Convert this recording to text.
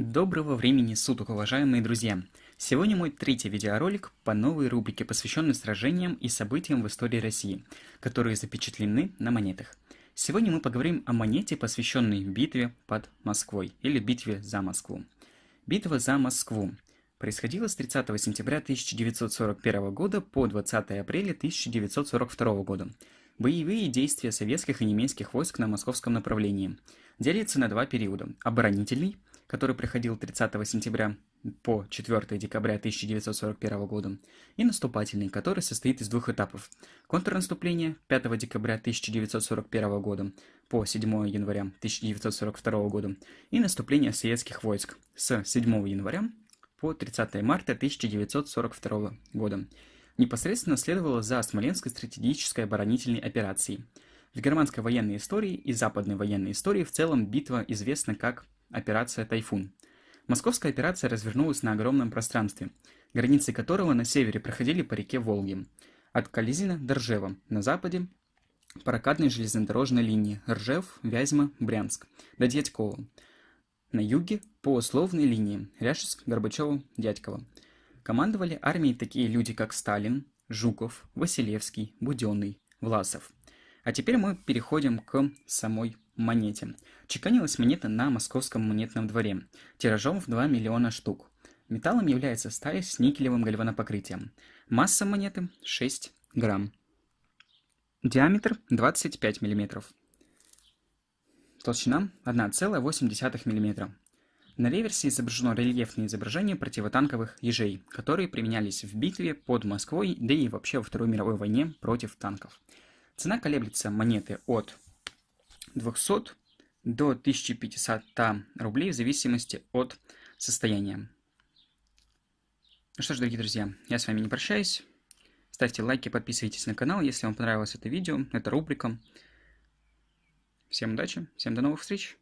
Доброго времени суток, уважаемые друзья! Сегодня мой третий видеоролик по новой рубрике, посвященной сражениям и событиям в истории России, которые запечатлены на монетах. Сегодня мы поговорим о монете, посвященной битве под Москвой, или битве за Москву. Битва за Москву происходила с 30 сентября 1941 года по 20 апреля 1942 года. Боевые действия советских и немецких войск на московском направлении делятся на два периода – оборонительный – который проходил 30 сентября по 4 декабря 1941 года, и наступательный, который состоит из двух этапов. Контрнаступление 5 декабря 1941 года по 7 января 1942 года и наступление советских войск с 7 января по 30 марта 1942 года. Непосредственно следовало за Смоленской стратегической оборонительной операцией. В германской военной истории и западной военной истории в целом битва известна как Операция «Тайфун». Московская операция развернулась на огромном пространстве, границы которого на севере проходили по реке Волги. От Кализина до Ржева, на западе – прокатной железнодорожной линии Ржев, Вязьма, Брянск, до Дядькова. На юге – по условной линии Ряшевск, Горбачева, Дядьково. Командовали армией такие люди, как Сталин, Жуков, Василевский, Буденный, Власов. А теперь мы переходим к самой монете. Чеканилась монета на московском монетном дворе, тиражом в 2 миллиона штук. Металлом является сталь с никелевым гальванопокрытием. Масса монеты 6 грамм. Диаметр 25 мм. Толщина 1,8 мм. На реверсе изображено рельефное изображение противотанковых ежей, которые применялись в битве под Москвой, да и вообще во Второй мировой войне против танков. Цена колеблется монеты от 200 до 1500 рублей в зависимости от состояния. Ну что ж, дорогие друзья, я с вами не прощаюсь. Ставьте лайки, подписывайтесь на канал, если вам понравилось это видео, эта рубрика. Всем удачи, всем до новых встреч!